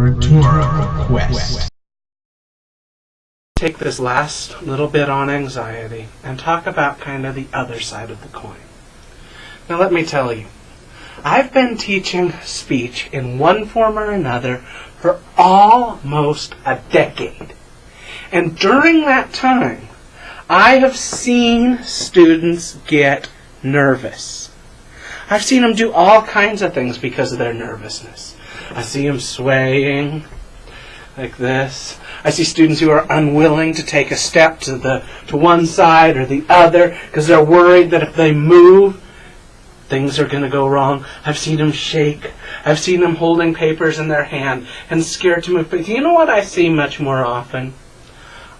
Quest. Take this last little bit on anxiety and talk about kind of the other side of the coin. Now, let me tell you, I've been teaching speech in one form or another for almost a decade. And during that time, I have seen students get nervous. I've seen them do all kinds of things because of their nervousness. I see them swaying like this. I see students who are unwilling to take a step to the to one side or the other because they're worried that if they move, things are going to go wrong. I've seen them shake. I've seen them holding papers in their hand and scared to move. But you know what I see much more often?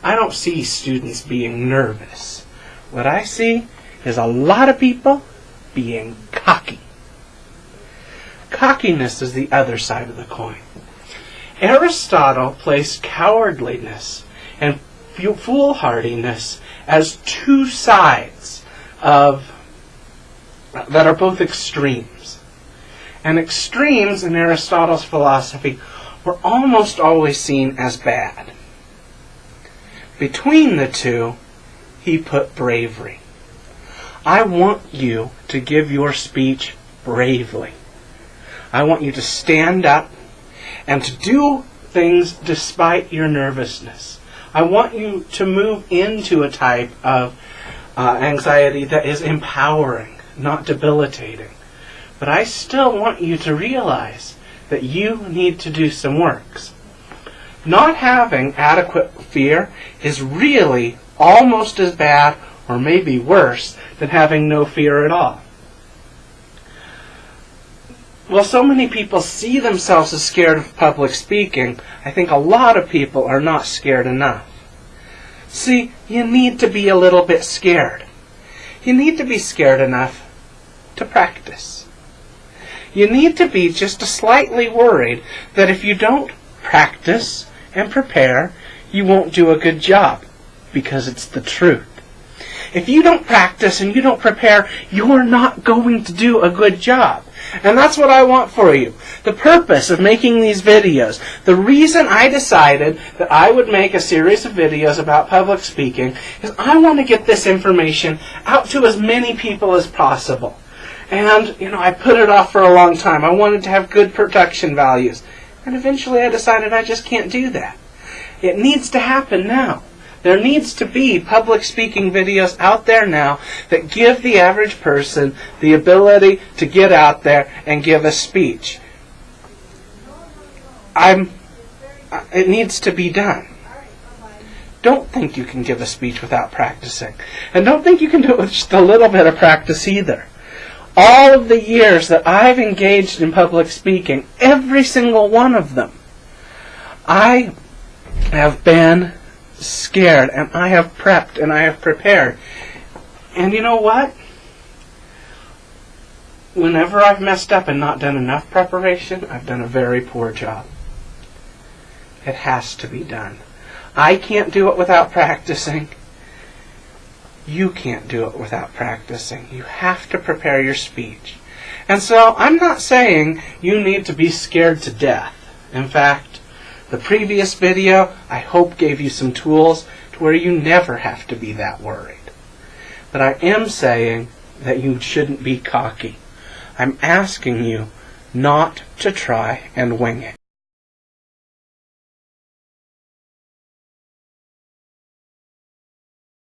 I don't see students being nervous. What I see is a lot of people being cocky. Cockiness is the other side of the coin. Aristotle placed cowardliness and foolhardiness as two sides of that are both extremes. And extremes in Aristotle's philosophy were almost always seen as bad. Between the two, he put bravery. I want you to give your speech bravely. I want you to stand up and to do things despite your nervousness. I want you to move into a type of uh, anxiety that is empowering, not debilitating. But I still want you to realize that you need to do some works. Not having adequate fear is really almost as bad or maybe worse than having no fear at all. Well, so many people see themselves as scared of public speaking, I think a lot of people are not scared enough. See, you need to be a little bit scared. You need to be scared enough to practice. You need to be just a slightly worried that if you don't practice and prepare, you won't do a good job because it's the truth. If you don't practice and you don't prepare, you're not going to do a good job. And that's what I want for you. The purpose of making these videos, the reason I decided that I would make a series of videos about public speaking is I want to get this information out to as many people as possible. And, you know, I put it off for a long time. I wanted to have good production values. And eventually I decided I just can't do that. It needs to happen now. There needs to be public speaking videos out there now that give the average person the ability to get out there and give a speech. I'm, it needs to be done. Don't think you can give a speech without practicing. And don't think you can do it with just a little bit of practice either. All of the years that I've engaged in public speaking, every single one of them, I have been scared and I have prepped and I have prepared. And you know what? Whenever I've messed up and not done enough preparation, I've done a very poor job. It has to be done. I can't do it without practicing. You can't do it without practicing. You have to prepare your speech. And so I'm not saying you need to be scared to death. In fact, the previous video, I hope, gave you some tools to where you never have to be that worried. But I am saying that you shouldn't be cocky. I'm asking you not to try and wing it.